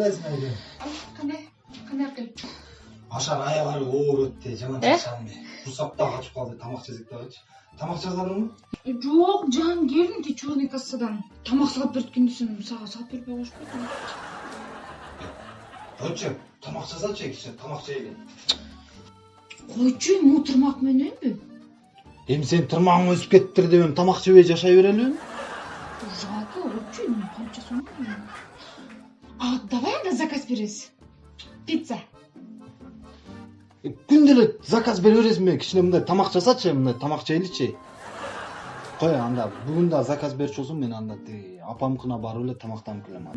кандайсың айгүл кандай кандай апкел ашар аягары оор өттү жаман чачамды курсак да качып калды тамак жесек дагычы тамак жазарыңбы жок жан келдим тиги черный кассадан тамак салып берткенде сен сага салып бербей коюш бердим койчу тамак жазачы кичине тамак жейли койчу эми могу тырмак мененби эми сенин тырмагың өсүп кетиптир деп эми тамак жебей жашай берелиби жалко вообще эми канча сом а давай анда заказ беребиз пицца. Күндө эле заказ бере бересиңби кичине мындай тамак жасачы мындай тамак жейличи кой анда бүгүн дагы заказ берчү болсоң мен анда тиги апамкына барып эле тамактанып келем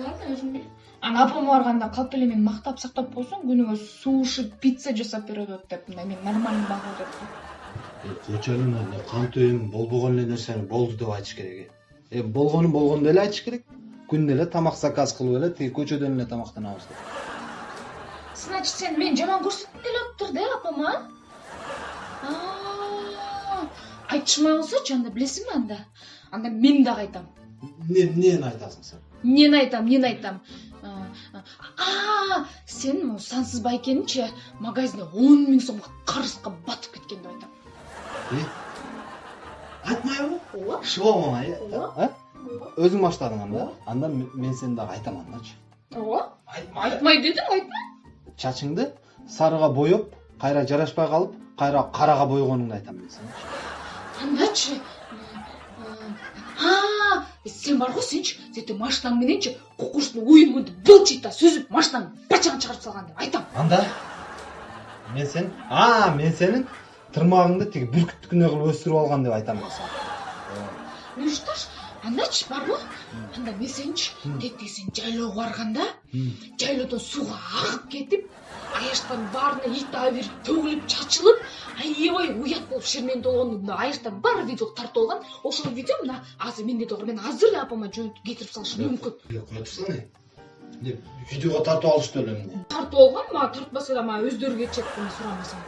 ладно өзүм бил ана апама барганда калп эле мени мактап сактап койсоң күнүгө суши пицца жасап берип атат деп мындай мени нормальный багып атат эле мына кантип эми болбогон эле нерсени болду деп айтыш керек э. Эми болгонун болгондой эле айтыш керек. Күндө эле тамак заказ кылып эле тиги көчөдөн эле тамактанабыз деп значит сен мени жаман көрсөткүң келип атыптыр да апама А, айтышмай койсочу анда билесиңби анда анда мен дагы айтам эмне эмнени айтасың сен эмнени айтам эмнени айтам А, сен могу сансыз байкеничи магазинде он миң сомго карызга батып кеткен деп айтам айтмайбы ооба Ооба. Өзүң баштадың анда анда мен сени дагы айтам андачы ооба айтма айтмай дедим айтма чачыңды сарыга боеп кайра жарашпай калып кайра карага бойгонуңду айтам мен сенечи андачы а сен бар го сенчи сентип машинаң мененчи кукуштун уюнгунду былчыйта сүзүп машинаңды бачагын чыгарып салган деп айтам анда мен сен а мен сенин тырмагыңды тиги бүркүттүкүндөй кылып өстүрүп алган деп айтам мен сага ну что ж андачы барбы анда мен сеничи тетиги сен жайлоого барганда жайлоодон сууга агып кетип аяштардын баарына ит абирип төгүлүп чачылып аябай уят болуп мына аяштардын баары видеого тартып алган ошол видео мына азыр менде дагы бар мен азыр эле апама жөнүтүп кетирип салышым мүмкүн эмне видеого тартып алышты эле эмне тартып алган мага тартпаса да мага өздөрү кетишет мен сурамасам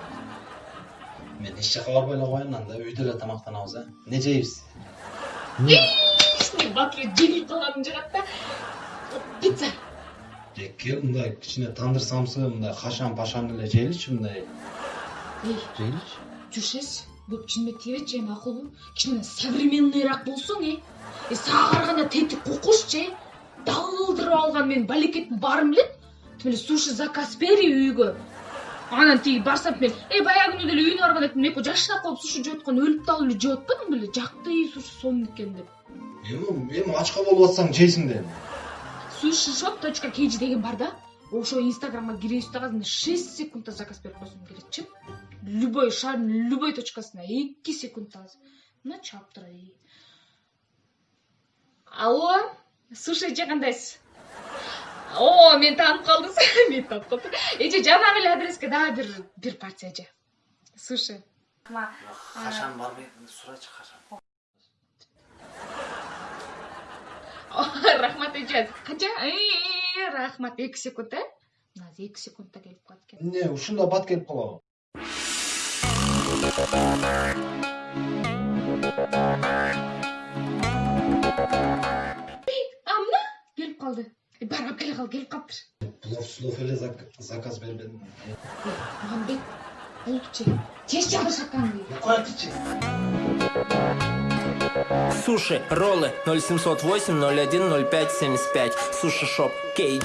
мен эч жака барбай эле коеюн анда үйдө эле тамактанабыз э эмне жейбиз батыр жеңип калганым жагат да пицца кел мындай кичине тандыр самсы мындай кашан пашан эле жейличи мындай эй жейличи жүршес көп чынымен тийбечи эми макулбу кичине современныйраак болсоң э э сага караганда тетик кукушчу э далдырып алган менин балекеттин баарым билет тим эле суши заказ бери үйгө анан тиги барсам мен эй баягы күнү деле үйүнө барганда тим эки жашнап калып суши жеп атканда өлүп далып эле жеп атпадың беле жакты суши сонун экен деп эми эми ачка болуп атсаң жейсиң да эми суши шоп точка kg деген бар да? Ошо инстаграмга киресиз дагы шесть секундда заказ берип койсоң келетчи любой шаардын любой точкасына эки секундта мына чаптыр алло? Сушичи кандайсыз? О мени таанып калдыңыз мени таанып калды эже жанагы эле адреске дагы бир бир порция эже суши качан барбай сурачы качан рахмат эже канча Э, рахмат эки секунд э? Мына эки секундта келип калат экен эмне ушунда бат келип калабы а мына? Келип калды бар алып келе кал келип калыптыр плов слов эле зак- заказ бербедим мухамбет Голубчик, честь высоками. Суши, роллы 0708 01 Суши шоп KG.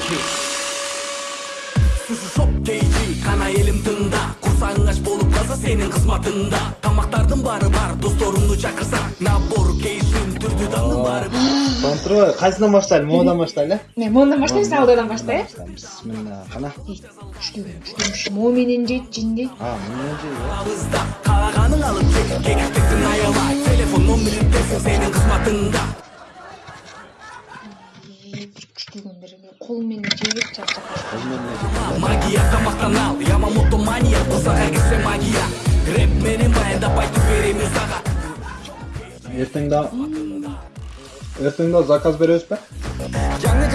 Суши шоп KG. Қана елім тыңда. Құрсағың болып қалса сенің қызматында. Тамақтардың бары бар, достарыңды шақырса. Набор кейшін түрді таңның бары бар. Контроль кайсынан баштайлы могудан баштайлы э мен мондан баштайбыз алдыдан баштай э бисмилла кана күчтүү күчтүү мо менен жейт а алып кекиктиктин аябай телефон номерин берсең сенин кызматыңда күчтүүгөндөр кол менен жейбек чарчап магия тамактан ал. Ямамото мания кылсага кирсе магия. Рэп менен баяндап айтып беремин сага эртең да Ertuğrul Zakas Berözpe. Canlı